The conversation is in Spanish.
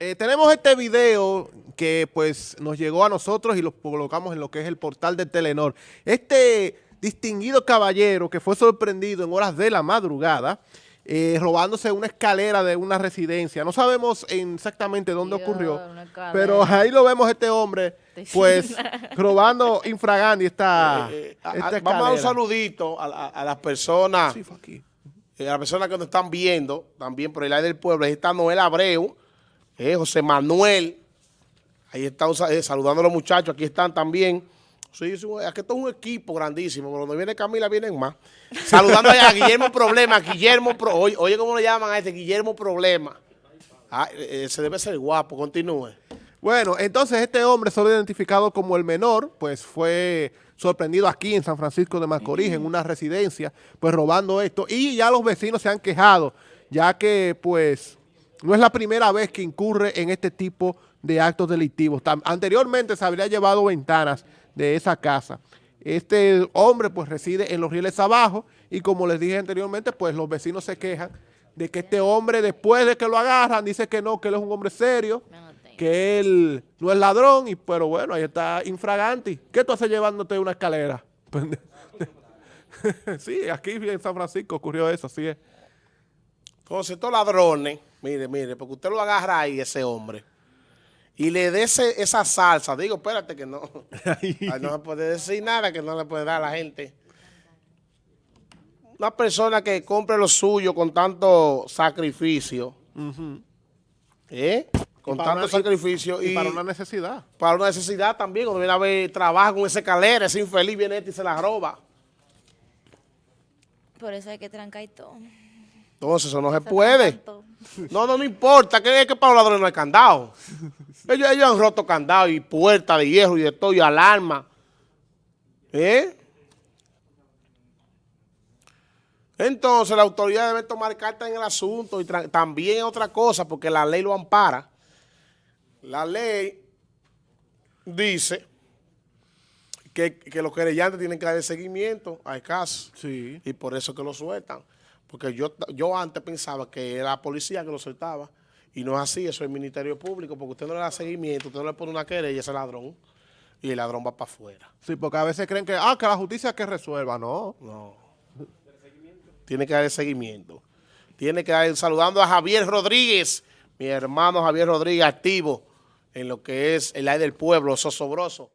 eh, tenemos este video que pues nos llegó a nosotros y lo colocamos en lo que es el portal de Telenor. Este distinguido caballero que fue sorprendido en horas de la madrugada, eh, robándose una escalera de una residencia. No sabemos exactamente dónde ocurrió, pero ahí lo vemos este hombre, pues, robando infragandi esta, eh, esta Vamos a dar un saludito a, las personas, sí, a las personas que nos están viendo, también por el aire del pueblo. Ahí está Noel Abreu, eh, José Manuel, ahí están eh, saludando a los muchachos, aquí están también. Sí, aquí esto es un equipo grandísimo, cuando viene Camila vienen más. Saludando a Guillermo Problema, Guillermo, Pro, oye, cómo le llaman a este, Guillermo Problema. Ah, eh, se debe ser guapo, continúe. Bueno, entonces este hombre, solo identificado como el menor, pues fue sorprendido aquí en San Francisco de Macorís, en una residencia, pues robando esto. Y ya los vecinos se han quejado, ya que pues no es la primera vez que incurre en este tipo de actos delictivos. Anteriormente se habría llevado ventanas de esa casa. Este hombre pues reside en los rieles abajo y como les dije anteriormente, pues los vecinos se quejan de que este hombre después de que lo agarran dice que no, que él es un hombre serio, que él no es ladrón, y pero bueno, ahí está infraganti. ¿Qué tú haces llevándote una escalera? sí, aquí en San Francisco ocurrió eso, así es. Entonces estos ladrones Mire, mire, porque usted lo agarra ahí, ese hombre, y le dé esa salsa. Digo, espérate que no. no se puede decir nada que no le puede dar a la gente. Una persona que compre lo suyo con tanto sacrificio, ¿eh? Con tanto sacrificio. Y, para una necesidad. Para una necesidad también. Cuando viene a ver, trabaja con esa escalera, ese infeliz viene este y se la roba. Por eso hay que trancar y todo. Entonces eso no se, puede. No, no, no importa, que es que para los ladrones no hay candado. Ellos, han roto candado y puertas de hierro y de todo y alarma. ¿Eh? Entonces la autoridad debe tomar carta en el asunto y también otra cosa, porque la ley lo ampara. La ley dice que, que los querellantes tienen que dar seguimiento al caso. Sí. Y por eso que lo sueltan. Porque yo, yo antes pensaba que era la policía que lo soltaba. Y no es así, eso es el Ministerio Público, porque usted no le da seguimiento, usted no le pone una querella a ese ladrón y el ladrón va para afuera. Sí, porque a veces creen que, ah, que la justicia que resuelva, no. No. Tiene que dar seguimiento. Tiene que dar, saludando a Javier Rodríguez, mi hermano Javier Rodríguez, activo en lo que es el aire del pueblo, sosobroso.